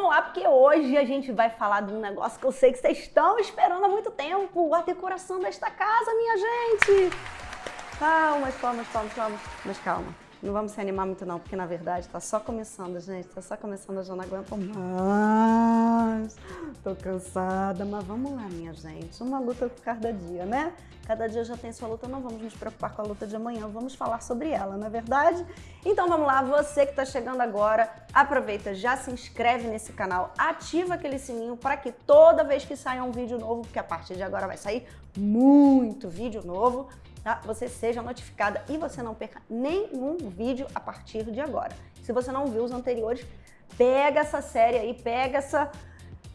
vamos lá, porque hoje a gente vai falar de um negócio que eu sei que vocês estão esperando há muito tempo, a decoração desta casa, minha gente. Palmas, palmas, palmas, palmas. Mas calma, não vamos se animar muito não, porque na verdade tá só começando, gente. Tá só começando, eu já não aguento mais. Tô cansada, mas vamos lá, minha gente. Uma luta por cada dia, né? Cada dia já tem sua luta, não vamos nos preocupar com a luta de amanhã, vamos falar sobre ela, não é verdade? Então vamos lá, você que está chegando agora, aproveita, já se inscreve nesse canal, ativa aquele sininho para que toda vez que sair um vídeo novo, porque a partir de agora vai sair muito vídeo novo, tá? você seja notificada e você não perca nenhum vídeo a partir de agora. Se você não viu os anteriores, pega essa série aí, pega essa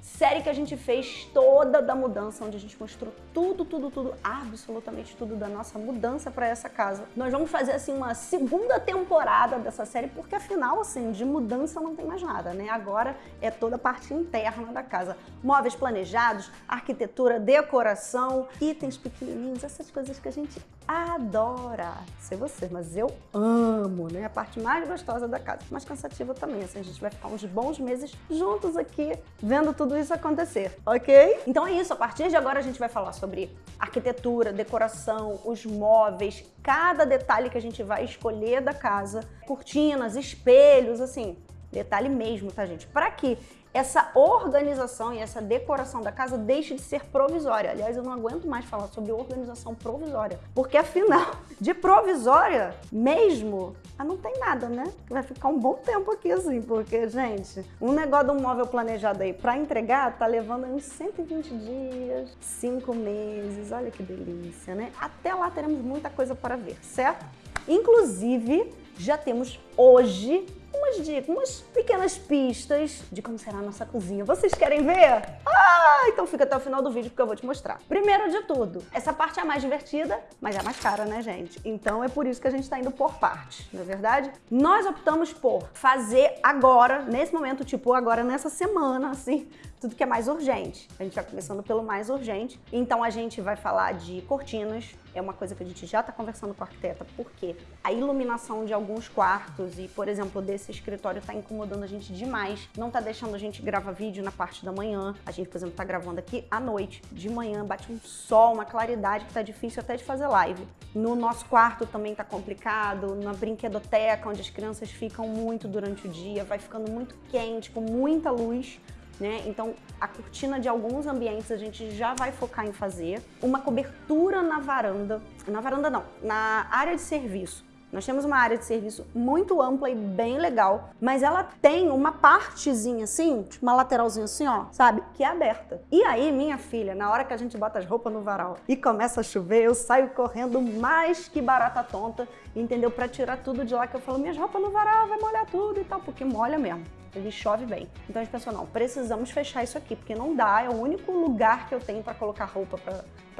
série que a gente fez toda da mudança, onde a gente mostrou tudo, tudo, tudo, absolutamente tudo da nossa mudança para essa casa. Nós vamos fazer assim uma segunda temporada dessa série, porque afinal, assim, de mudança não tem mais nada, né? Agora é toda a parte interna da casa. Móveis planejados, arquitetura, decoração, itens pequenininhos, essas coisas que a gente adora. Sei você, mas eu amo, né? A parte mais gostosa da casa, mais cansativa também, assim, a gente vai ficar uns bons meses juntos aqui, vendo tudo isso isso acontecer, ok? Então é isso, a partir de agora a gente vai falar sobre arquitetura, decoração, os móveis, cada detalhe que a gente vai escolher da casa, cortinas, espelhos, assim, detalhe mesmo, tá gente? Para que essa organização e essa decoração da casa deixe de ser provisória. Aliás, eu não aguento mais falar sobre organização provisória, porque afinal, de provisória mesmo, ah, não tem nada, né? Vai ficar um bom tempo aqui assim, porque, gente, um negócio de um móvel planejado aí para entregar tá levando uns 120 dias, 5 meses, olha que delícia, né? Até lá teremos muita coisa para ver, certo? Inclusive, já temos hoje umas dicas, umas pequenas pistas de como será a nossa cozinha. Vocês querem ver? Ah, então fica até o final do vídeo porque eu vou te mostrar. Primeiro de tudo, essa parte é a mais divertida, mas é a mais cara, né, gente? Então é por isso que a gente tá indo por partes, não é verdade? Nós optamos por fazer agora, nesse momento, tipo agora nessa semana, assim, tudo que é mais urgente. A gente vai começando pelo mais urgente. Então a gente vai falar de cortinas, é uma coisa que a gente já está conversando com a arquiteta, porque a iluminação de alguns quartos e, por exemplo, desse escritório está incomodando a gente demais, não está deixando a gente gravar vídeo na parte da manhã. A gente, por exemplo, está gravando aqui à noite, de manhã, bate um sol, uma claridade que está difícil até de fazer live. No nosso quarto também está complicado, na brinquedoteca, onde as crianças ficam muito durante o dia, vai ficando muito quente, com muita luz. Né? Então, a cortina de alguns ambientes a gente já vai focar em fazer. Uma cobertura na varanda, na varanda não, na área de serviço. Nós temos uma área de serviço muito ampla e bem legal, mas ela tem uma partezinha assim, tipo uma lateralzinha assim, ó, sabe? Que é aberta. E aí, minha filha, na hora que a gente bota as roupas no varal e começa a chover, eu saio correndo mais que barata tonta, entendeu? Pra tirar tudo de lá, que eu falo, minhas roupas no varal, vai molhar tudo e tal, porque molha mesmo ele chove bem. Então a gente pensou, não, precisamos fechar isso aqui, porque não dá, é o único lugar que eu tenho para colocar roupa,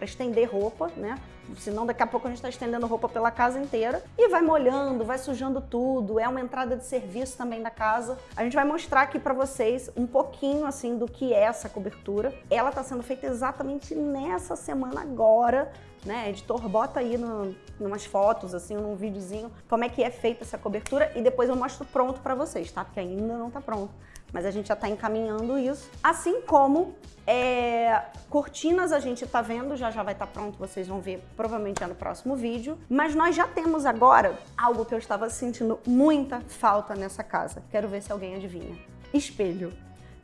estender roupa, né? Senão daqui a pouco a gente está estendendo roupa pela casa inteira e vai molhando, vai sujando tudo, é uma entrada de serviço também da casa. A gente vai mostrar aqui para vocês um pouquinho assim do que é essa cobertura. Ela está sendo feita exatamente nessa semana agora, né? Editor, bota aí no, umas fotos, assim, num videozinho, como é que é feita essa cobertura e depois eu mostro pronto para vocês, tá? Porque ainda não tá pronto. Mas a gente já está encaminhando isso. Assim como é, cortinas a gente está vendo, já já vai estar tá pronto, vocês vão ver provavelmente no próximo vídeo. Mas nós já temos agora algo que eu estava sentindo muita falta nessa casa. Quero ver se alguém adivinha. Espelho.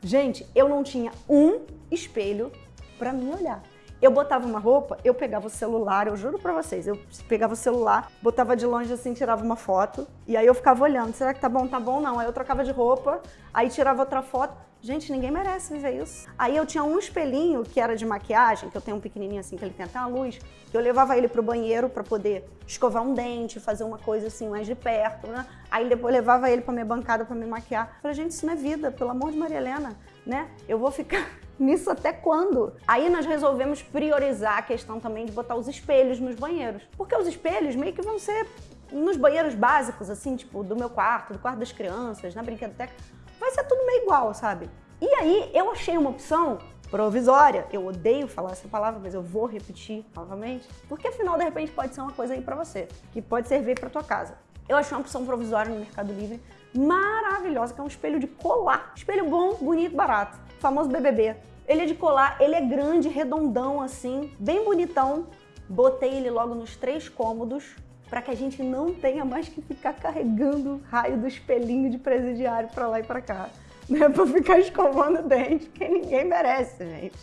Gente, eu não tinha um espelho para me olhar. Eu botava uma roupa, eu pegava o celular, eu juro pra vocês, eu pegava o celular, botava de longe assim, tirava uma foto, e aí eu ficava olhando, será que tá bom, tá bom, não. Aí eu trocava de roupa, aí tirava outra foto. Gente, ninguém merece viver isso. Aí eu tinha um espelhinho que era de maquiagem, que eu tenho um pequenininho assim, que ele tem até uma luz, que eu levava ele pro banheiro pra poder escovar um dente, fazer uma coisa assim mais de perto, né? Aí depois levava ele pra minha bancada pra me maquiar. falei, gente, isso não é vida, pelo amor de Maria Helena, né? Eu vou ficar nisso até quando? Aí nós resolvemos priorizar a questão também de botar os espelhos nos banheiros. Porque os espelhos meio que vão ser nos banheiros básicos, assim, tipo, do meu quarto, do quarto das crianças, na brinquedoteca, vai ser tudo meio igual, sabe? E aí eu achei uma opção provisória. Eu odeio falar essa palavra, mas eu vou repetir novamente, porque afinal, de repente, pode ser uma coisa aí pra você, que pode servir pra tua casa. Eu achei uma opção provisória no Mercado Livre maravilhosa, que é um espelho de colar. Espelho bom, bonito, barato. famoso BBB. Ele é de colar, ele é grande, redondão assim, bem bonitão. Botei ele logo nos três cômodos para que a gente não tenha mais que ficar carregando o raio do espelhinho de presidiário para lá e para cá. Né, pra ficar escovando dente, que ninguém merece, gente.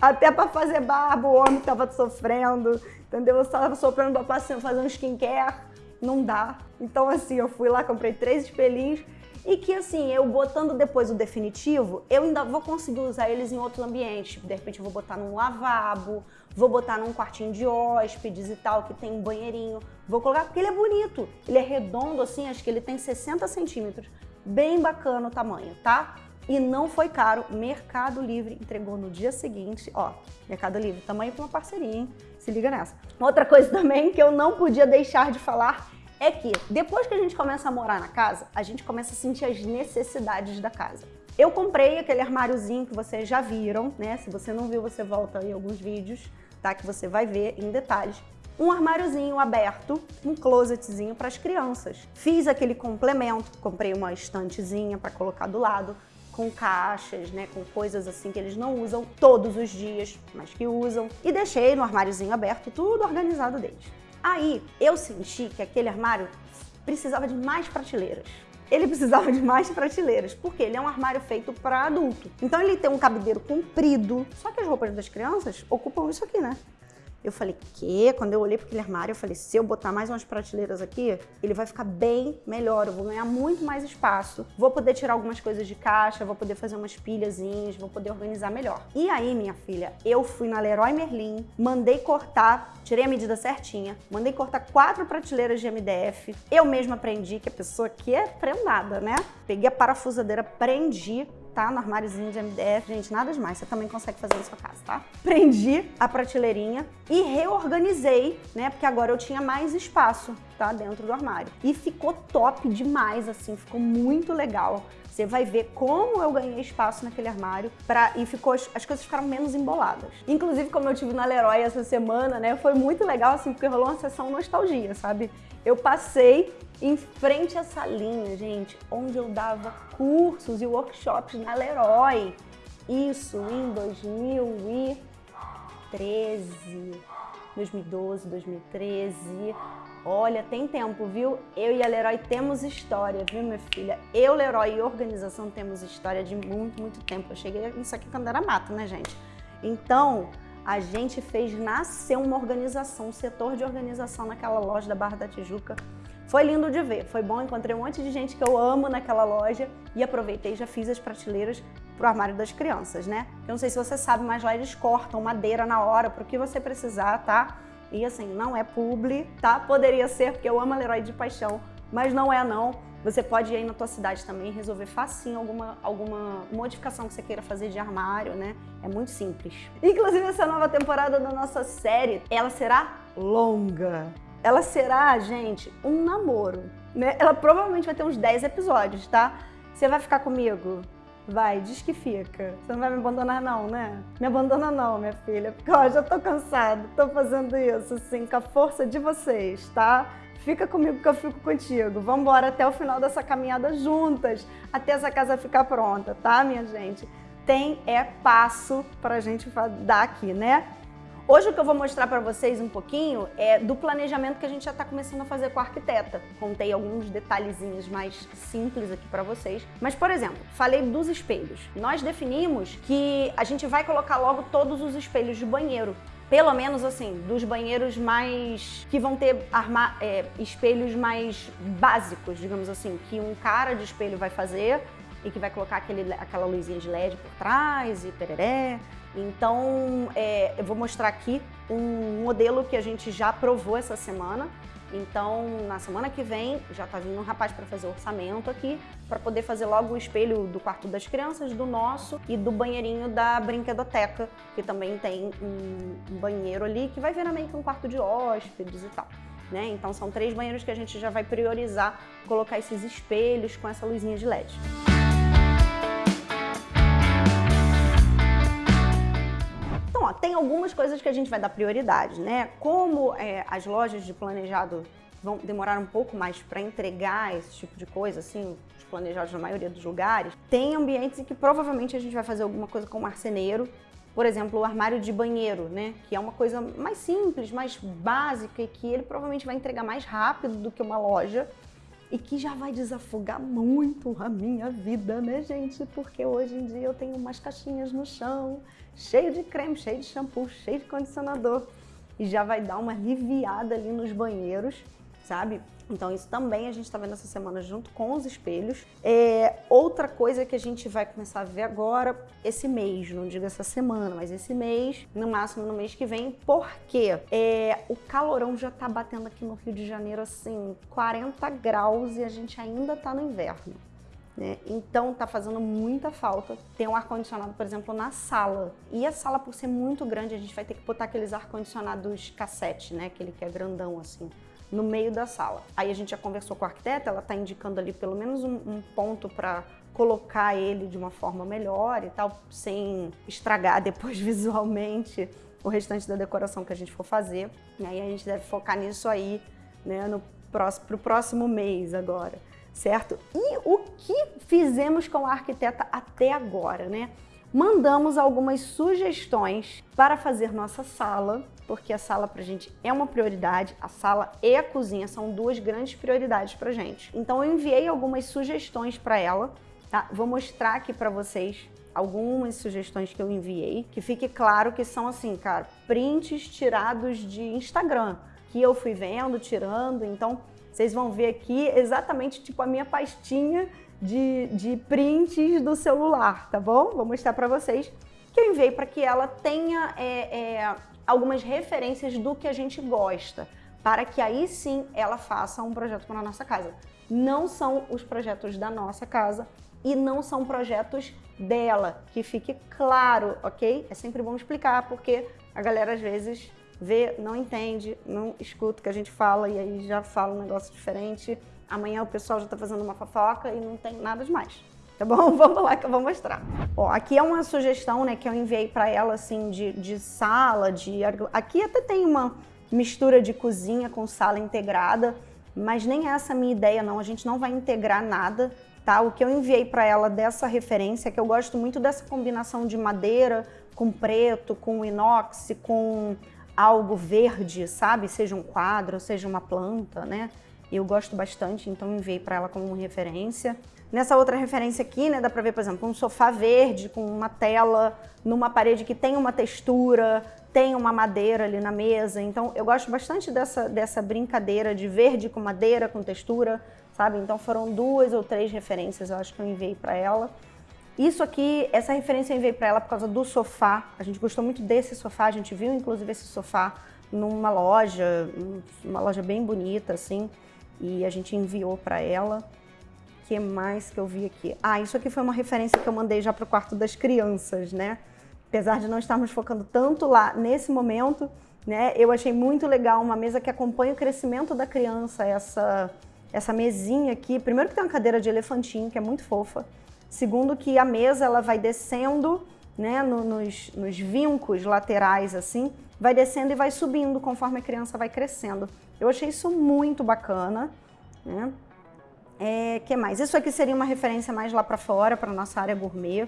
Até para fazer barba, o homem tava sofrendo, entendeu? Eu estava sofrendo pra fazer um skincare, não dá. Então, assim, eu fui lá, comprei três espelhinhos e que assim, eu botando depois o definitivo, eu ainda vou conseguir usar eles em outros ambientes. De repente eu vou botar num lavabo, vou botar num quartinho de hóspedes e tal, que tem um banheirinho. Vou colocar porque ele é bonito. Ele é redondo assim, acho que ele tem 60 centímetros. Bem bacana o tamanho, tá? E não foi caro. Mercado Livre entregou no dia seguinte. Ó, Mercado Livre, tamanho para uma parceria, hein? Se liga nessa. Outra coisa também que eu não podia deixar de falar é que depois que a gente começa a morar na casa, a gente começa a sentir as necessidades da casa. Eu comprei aquele armáriozinho que vocês já viram, né? Se você não viu, você volta em alguns vídeos, tá? Que você vai ver em detalhes. Um armáriozinho aberto, um closetzinho para as crianças. Fiz aquele complemento, comprei uma estantezinha para colocar do lado, com caixas, né, com coisas assim que eles não usam todos os dias, mas que usam, e deixei no armáriozinho aberto tudo organizado deles. Aí eu senti que aquele armário precisava de mais prateleiras. Ele precisava de mais prateleiras, porque ele é um armário feito para adulto. Então ele tem um cabideiro comprido, só que as roupas das crianças ocupam isso aqui, né? Eu falei, que? Quando eu olhei para aquele armário, eu falei, se eu botar mais umas prateleiras aqui, ele vai ficar bem melhor, eu vou ganhar muito mais espaço, vou poder tirar algumas coisas de caixa, vou poder fazer umas pilhazinhas, vou poder organizar melhor. E aí, minha filha, eu fui na Leroy Merlin, mandei cortar, tirei a medida certinha, mandei cortar quatro prateleiras de MDF, eu mesma aprendi que a pessoa aqui é prendada, né? Peguei a parafusadeira, prendi, tá? No armáriozinho de MDF. Gente, nada demais, você também consegue fazer na sua casa, tá? Prendi a prateleirinha e reorganizei, né? Porque agora eu tinha mais espaço, tá? Dentro do armário. E ficou top demais, assim, ficou muito legal. Você vai ver como eu ganhei espaço naquele armário pra, e ficou, as coisas ficaram menos emboladas. Inclusive, como eu tive na Leroy essa semana, né? Foi muito legal, assim, porque rolou uma sessão nostalgia, sabe? Eu passei em frente à salinha, gente, onde eu dava cursos e workshops na Leroy. Isso em 2013, 2012, 2013. Olha, tem tempo, viu? Eu e a Leroy temos história, viu, minha filha? Eu, Leroy e organização temos história de muito, muito tempo. Eu cheguei isso aqui quando era mato, né, gente? Então, a gente fez nascer uma organização, um setor de organização naquela loja da Barra da Tijuca. Foi lindo de ver, foi bom, encontrei um monte de gente que eu amo naquela loja e aproveitei já fiz as prateleiras pro armário das crianças, né? Eu não sei se você sabe, mas lá eles cortam madeira na hora pro que você precisar, tá? E assim, não é publi, tá? Poderia ser, porque eu amo a Leroy de paixão, mas não é não. Você pode ir aí na tua cidade também resolver facinho alguma, alguma modificação que você queira fazer de armário, né? É muito simples. Inclusive, essa nova temporada da nossa série, ela será longa. Ela será, gente, um namoro, né? Ela provavelmente vai ter uns 10 episódios, tá? Você vai ficar comigo? Vai, diz que fica. Você não vai me abandonar não, né? Me abandona não, minha filha, porque ó, já tô cansada, tô fazendo isso, assim, com a força de vocês, tá? Fica comigo que eu fico contigo. Vamos embora até o final dessa caminhada juntas, até essa casa ficar pronta, tá, minha gente? Tem é passo pra gente dar aqui, né? Hoje o que eu vou mostrar para vocês um pouquinho é do planejamento que a gente já está começando a fazer com a arquiteta. Contei alguns detalhezinhos mais simples aqui para vocês. Mas, por exemplo, falei dos espelhos. Nós definimos que a gente vai colocar logo todos os espelhos de banheiro pelo menos assim, dos banheiros mais. que vão ter arma, é, espelhos mais básicos, digamos assim, que um cara de espelho vai fazer e que vai colocar aquele, aquela luzinha de LED por trás e pereré. Então, é, eu vou mostrar aqui um modelo que a gente já provou essa semana, então, na semana que vem, já tá vindo um rapaz para fazer orçamento aqui, para poder fazer logo o espelho do quarto das crianças, do nosso e do banheirinho da brinquedoteca, que também tem um, um banheiro ali, que vai virar meio que um quarto de hóspedes e tal. Né? Então, são três banheiros que a gente já vai priorizar colocar esses espelhos com essa luzinha de LED. Tem algumas coisas que a gente vai dar prioridade, né? Como é, as lojas de planejado vão demorar um pouco mais para entregar esse tipo de coisa, assim, os planejados na maioria dos lugares, tem ambientes em que provavelmente a gente vai fazer alguma coisa com marceneiro, por exemplo, o armário de banheiro, né? Que é uma coisa mais simples, mais básica e que ele provavelmente vai entregar mais rápido do que uma loja e que já vai desafogar muito a minha vida, né, gente? Porque hoje em dia eu tenho umas caixinhas no chão, cheio de creme, cheio de shampoo, cheio de condicionador e já vai dar uma aliviada ali nos banheiros, sabe? Então isso também a gente está vendo essa semana junto com os espelhos. É, outra coisa que a gente vai começar a ver agora, esse mês, não digo essa semana, mas esse mês, no máximo no mês que vem, porque é, o calorão já está batendo aqui no Rio de Janeiro assim, 40 graus e a gente ainda está no inverno. Né? Então tá fazendo muita falta ter um ar-condicionado, por exemplo, na sala. E a sala, por ser muito grande, a gente vai ter que botar aqueles ar-condicionados cassete, né? Aquele que é grandão assim no meio da sala. Aí a gente já conversou com a arquiteta, ela está indicando ali pelo menos um, um ponto para colocar ele de uma forma melhor e tal, sem estragar depois visualmente o restante da decoração que a gente for fazer. E aí a gente deve focar nisso aí, né, no próximo, pro próximo mês agora, certo? E o que fizemos com a arquiteta até agora, né? Mandamos algumas sugestões para fazer nossa sala porque a sala pra gente é uma prioridade, a sala e a cozinha são duas grandes prioridades pra gente. Então eu enviei algumas sugestões para ela, tá? Vou mostrar aqui para vocês algumas sugestões que eu enviei, que fique claro que são assim, cara, prints tirados de Instagram, que eu fui vendo, tirando, então vocês vão ver aqui exatamente tipo a minha pastinha de, de prints do celular, tá bom? Vou mostrar para vocês que eu enviei para que ela tenha é, é, algumas referências do que a gente gosta, para que aí sim ela faça um projeto para a nossa casa. Não são os projetos da nossa casa e não são projetos dela, que fique claro, ok? É sempre bom explicar, porque a galera às vezes vê, não entende, não escuta o que a gente fala e aí já fala um negócio diferente. Amanhã o pessoal já está fazendo uma fofoca e não tem nada demais tá bom? Vamos lá que eu vou mostrar. Ó, aqui é uma sugestão, né, que eu enviei para ela, assim, de, de sala, de... Aqui até tem uma mistura de cozinha com sala integrada, mas nem essa é a minha ideia, não. A gente não vai integrar nada, tá? O que eu enviei para ela dessa referência, é que eu gosto muito dessa combinação de madeira com preto, com inox, com algo verde, sabe? Seja um quadro, seja uma planta, né? Eu gosto bastante, então enviei para ela como referência. Nessa outra referência aqui, né, dá pra ver, por exemplo, um sofá verde com uma tela numa parede que tem uma textura, tem uma madeira ali na mesa. Então, eu gosto bastante dessa, dessa brincadeira de verde com madeira, com textura, sabe? Então, foram duas ou três referências, eu acho que eu enviei para ela. Isso aqui, essa referência eu enviei para ela por causa do sofá. A gente gostou muito desse sofá, a gente viu inclusive esse sofá numa loja, uma loja bem bonita, assim, e a gente enviou para ela que mais que eu vi aqui? Ah, isso aqui foi uma referência que eu mandei já para o quarto das crianças, né? Apesar de não estarmos focando tanto lá nesse momento, né? Eu achei muito legal uma mesa que acompanha o crescimento da criança, essa, essa mesinha aqui. Primeiro que tem uma cadeira de elefantinho, que é muito fofa. Segundo que a mesa ela vai descendo, né, no, nos, nos vincos laterais assim, vai descendo e vai subindo conforme a criança vai crescendo. Eu achei isso muito bacana, né? É, que mais? Isso aqui seria uma referência mais lá para fora, para nossa área gourmet,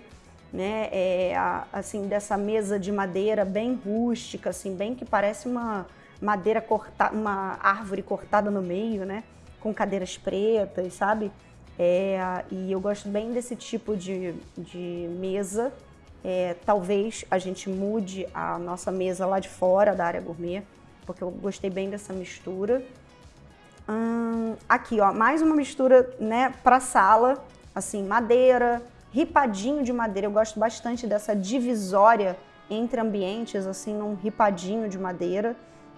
né? É, a, assim, dessa mesa de madeira bem rústica, assim, bem que parece uma madeira cortada, uma árvore cortada no meio, né? Com cadeiras pretas, sabe? É, e eu gosto bem desse tipo de, de mesa. É, talvez a gente mude a nossa mesa lá de fora da área gourmet, porque eu gostei bem dessa mistura. Hum, aqui, ó, mais uma mistura, né, para sala, assim, madeira, ripadinho de madeira. Eu gosto bastante dessa divisória entre ambientes, assim, num ripadinho de madeira,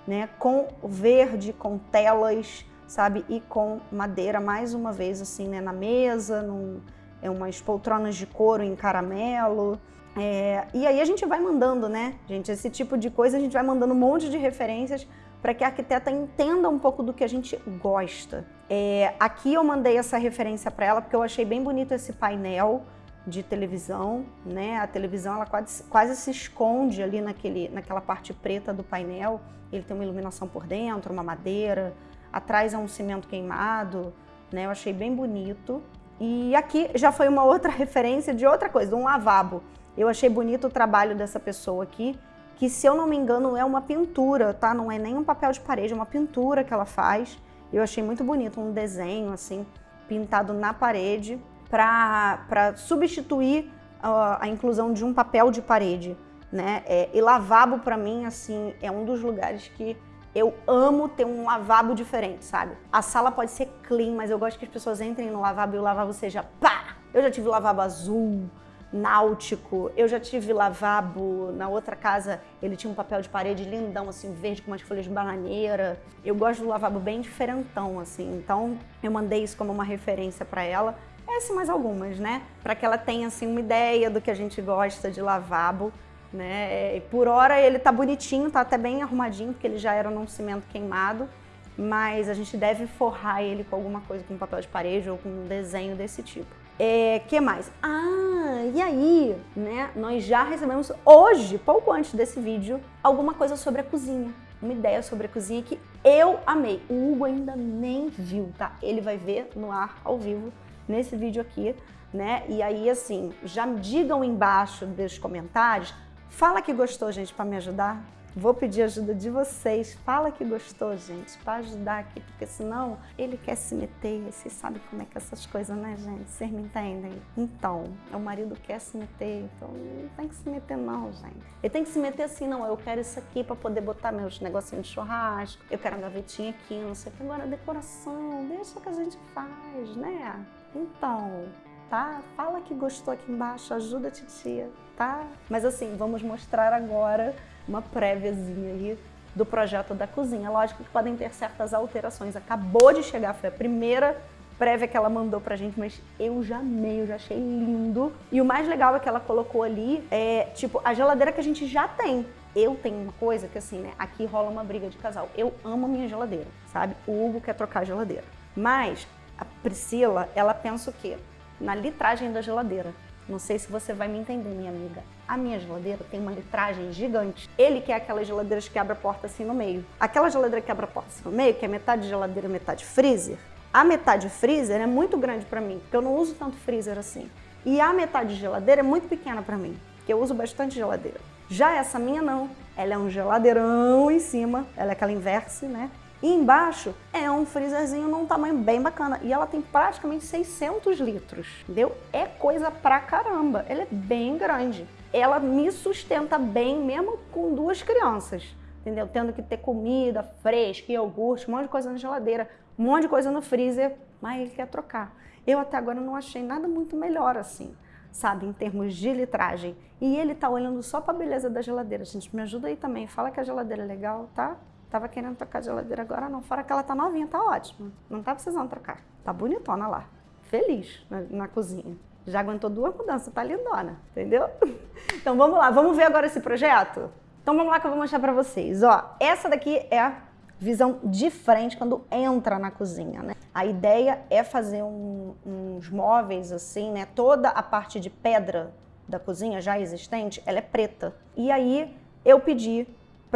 né, com verde, com telas, sabe, e com madeira, mais uma vez, assim, né, na mesa, num, é umas poltronas de couro em caramelo. É, e aí a gente vai mandando, né, gente, esse tipo de coisa, a gente vai mandando um monte de referências para que a arquiteta entenda um pouco do que a gente gosta. É, aqui eu mandei essa referência para ela porque eu achei bem bonito esse painel de televisão, né? A televisão ela quase, quase se esconde ali naquele, naquela parte preta do painel. Ele tem uma iluminação por dentro, uma madeira, atrás é um cimento queimado, né? Eu achei bem bonito. E aqui já foi uma outra referência de outra coisa, um lavabo. Eu achei bonito o trabalho dessa pessoa aqui, que se eu não me engano é uma pintura, tá? Não é nem um papel de parede, é uma pintura que ela faz. Eu achei muito bonito, um desenho assim, pintado na parede, para substituir uh, a inclusão de um papel de parede, né? É, e lavabo para mim, assim, é um dos lugares que eu amo ter um lavabo diferente, sabe? A sala pode ser clean, mas eu gosto que as pessoas entrem no lavabo e o lavabo seja pá! Eu já tive lavabo azul, náutico, eu já tive lavabo na outra casa, ele tinha um papel de parede lindão, assim, verde com umas folhas de bananeira. Eu gosto do lavabo bem diferentão, assim, então eu mandei isso como uma referência para ela. Essa mais algumas, né? Para que ela tenha, assim, uma ideia do que a gente gosta de lavabo né? Por hora ele tá bonitinho, tá até bem arrumadinho, porque ele já era num cimento queimado, mas a gente deve forrar ele com alguma coisa, com papel de parede ou com um desenho desse tipo. É, que mais? Ah, e aí, né, nós já recebemos hoje, pouco antes desse vídeo, alguma coisa sobre a cozinha. Uma ideia sobre a cozinha que eu amei. O Hugo ainda nem viu, tá? Ele vai ver no ar, ao vivo, nesse vídeo aqui, né? E aí, assim, já digam embaixo dos comentários Fala que gostou, gente, para me ajudar. Vou pedir ajuda de vocês. Fala que gostou, gente, para ajudar aqui, porque senão ele quer se meter. Vocês sabem como é que é essas coisas, né, gente? Vocês me entendem? Então, o marido quer se meter, então não tem que se meter não, gente. Ele tem que se meter assim, não, eu quero isso aqui para poder botar meus negocinhos de churrasco, eu quero a gavetinha aqui, não sei o que. Agora, decoração, deixa que a gente faz, né? Então, tá? Fala que gostou aqui embaixo, ajuda a titia, tá? Mas assim, vamos mostrar agora uma préviazinha aí do projeto da cozinha. Lógico que podem ter certas alterações. Acabou de chegar, foi a primeira prévia que ela mandou pra gente, mas eu já amei, eu já achei lindo. E o mais legal é que ela colocou ali, é, tipo, a geladeira que a gente já tem. Eu tenho uma coisa que assim, né, aqui rola uma briga de casal. Eu amo a minha geladeira, sabe? O Hugo quer trocar a geladeira. Mas a Priscila, ela pensa o quê? na litragem da geladeira. Não sei se você vai me entender, minha amiga. A minha geladeira tem uma litragem gigante. Ele quer aquelas geladeiras que abre a porta assim no meio. Aquela geladeira que abre a porta assim no meio, que é metade geladeira, metade freezer, a metade freezer é muito grande para mim, porque eu não uso tanto freezer assim. E a metade geladeira é muito pequena para mim, porque eu uso bastante geladeira. Já essa minha não. Ela é um geladeirão em cima, ela é aquela inverse, né? E embaixo é um freezerzinho num tamanho bem bacana. E ela tem praticamente 600 litros, entendeu? É coisa pra caramba. Ela é bem grande. Ela me sustenta bem mesmo com duas crianças, entendeu? Tendo que ter comida fresca, iogurte, um monte de coisa na geladeira, um monte de coisa no freezer, mas ele quer trocar. Eu até agora não achei nada muito melhor assim, sabe, em termos de litragem. E ele tá olhando só pra beleza da geladeira. Gente, me ajuda aí também. Fala que a geladeira é legal, tá? Tava querendo trocar a geladeira agora não, fora que ela tá novinha, tá ótima. Não tá precisando trocar. Tá bonitona lá. Feliz na, na cozinha. Já aguentou duas mudanças, tá lindona, entendeu? Então vamos lá, vamos ver agora esse projeto? Então vamos lá que eu vou mostrar pra vocês. Ó, essa daqui é a visão de frente quando entra na cozinha, né? A ideia é fazer um, uns móveis assim, né? Toda a parte de pedra da cozinha já existente, ela é preta. E aí eu pedi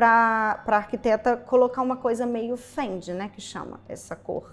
para a arquiteta colocar uma coisa meio fende, né, que chama essa cor,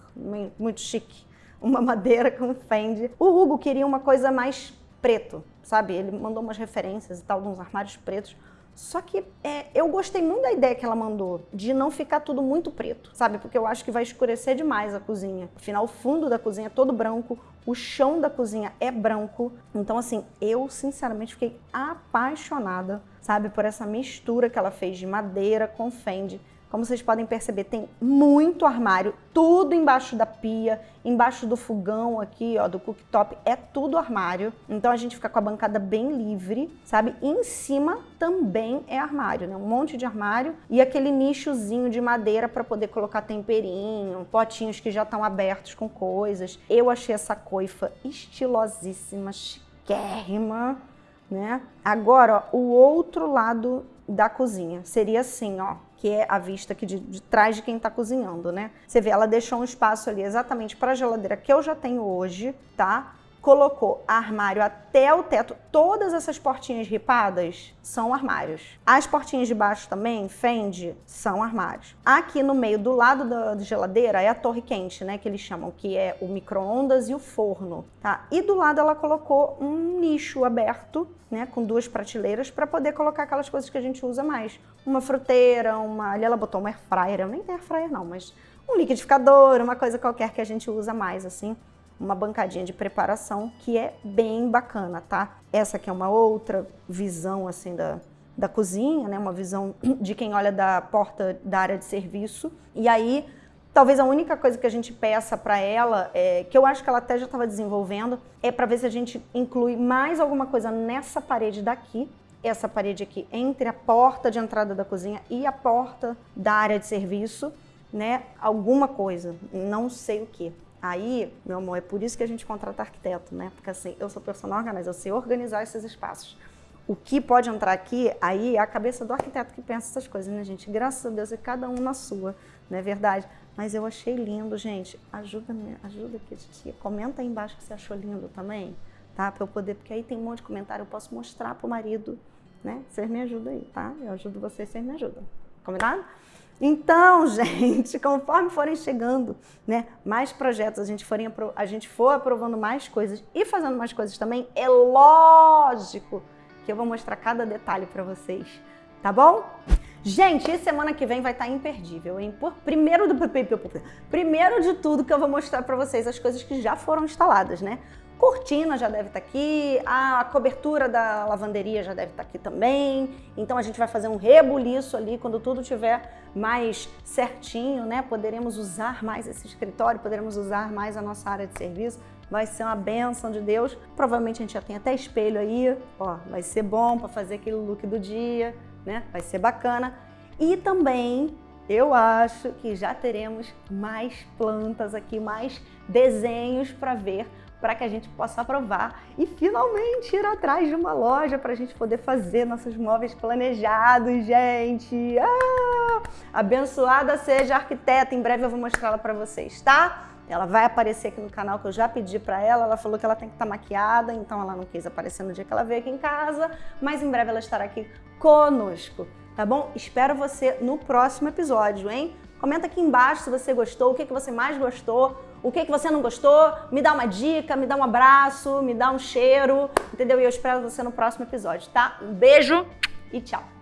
muito chique. Uma madeira com fende. O Hugo queria uma coisa mais preto, sabe? Ele mandou umas referências e tal, de uns armários pretos. Só que é, eu gostei muito da ideia que ela mandou, de não ficar tudo muito preto, sabe? Porque eu acho que vai escurecer demais a cozinha. Afinal, o fundo da cozinha é todo branco, o chão da cozinha é branco. Então, assim, eu sinceramente fiquei apaixonada, sabe? Por essa mistura que ela fez de madeira com fende. Como vocês podem perceber, tem muito armário, tudo embaixo da pia, embaixo do fogão aqui, ó, do cooktop, é tudo armário. Então a gente fica com a bancada bem livre, sabe? E em cima também é armário, né? Um monte de armário e aquele nichozinho de madeira para poder colocar temperinho, potinhos que já estão abertos com coisas. Eu achei essa coifa estilosíssima, chiquérrima, né? Agora, ó, o outro lado da cozinha seria assim, ó que é a vista aqui de, de trás de quem está cozinhando, né? Você vê, ela deixou um espaço ali exatamente para a geladeira que eu já tenho hoje, tá? Colocou armário até o teto. Todas essas portinhas ripadas são armários. As portinhas de baixo também, fende, são armários. Aqui no meio, do lado da geladeira, é a torre quente, né, que eles chamam, que é o micro-ondas e o forno, tá? E do lado ela colocou um nicho aberto, né, com duas prateleiras para poder colocar aquelas coisas que a gente usa mais. Uma fruteira, uma... Ali ela botou uma air fryer, eu nem tenho air fryer não, mas um liquidificador, uma coisa qualquer que a gente usa mais, assim uma bancadinha de preparação que é bem bacana, tá? Essa aqui é uma outra visão, assim, da, da cozinha, né? Uma visão de quem olha da porta da área de serviço. E aí, talvez a única coisa que a gente peça para ela, é, que eu acho que ela até já estava desenvolvendo, é para ver se a gente inclui mais alguma coisa nessa parede daqui, essa parede aqui, entre a porta de entrada da cozinha e a porta da área de serviço, né? Alguma coisa, não sei o que. Aí, meu amor, é por isso que a gente contrata arquiteto, né? Porque assim, eu sou personal organizer, eu sei organizar esses espaços. O que pode entrar aqui, aí é a cabeça do arquiteto que pensa essas coisas, né, gente? Graças a Deus é cada um na sua, não é verdade? Mas eu achei lindo, gente. Ajuda, ajuda aqui, titia. Comenta aí embaixo que você achou lindo também, tá? Pra eu poder, porque aí tem um monte de comentário, eu posso mostrar pro marido, né? Vocês me ajudam aí, tá? Eu ajudo vocês, vocês me ajudam. Combinado? Então, gente, conforme forem chegando né, mais projetos, a gente, forem, a gente for aprovando mais coisas e fazendo mais coisas também, é lógico que eu vou mostrar cada detalhe para vocês, tá bom? Gente, e semana que vem vai estar tá imperdível, hein? Por, primeiro, do, primeiro de tudo que eu vou mostrar para vocês as coisas que já foram instaladas, né? Cortina já deve estar tá aqui, a cobertura da lavanderia já deve estar tá aqui também. Então a gente vai fazer um rebuliço ali quando tudo tiver mais certinho, né? Poderemos usar mais esse escritório, poderemos usar mais a nossa área de serviço. Vai ser uma benção de Deus. Provavelmente a gente já tem até espelho aí, ó, vai ser bom para fazer aquele look do dia, né? Vai ser bacana. E também eu acho que já teremos mais plantas aqui, mais desenhos para ver para que a gente possa aprovar e finalmente ir atrás de uma loja para a gente poder fazer nossos móveis planejados, gente. Ah! Abençoada seja a arquiteta, em breve eu vou mostrá-la para vocês, tá? Ela vai aparecer aqui no canal que eu já pedi para ela, ela falou que ela tem que estar tá maquiada, então ela não quis aparecer no dia que ela veio aqui em casa, mas em breve ela estará aqui conosco, tá bom? Espero você no próximo episódio, hein? Comenta aqui embaixo se você gostou, o que, que você mais gostou, o que, que você não gostou, me dá uma dica, me dá um abraço, me dá um cheiro, entendeu? E eu espero você no próximo episódio, tá? Um beijo e tchau!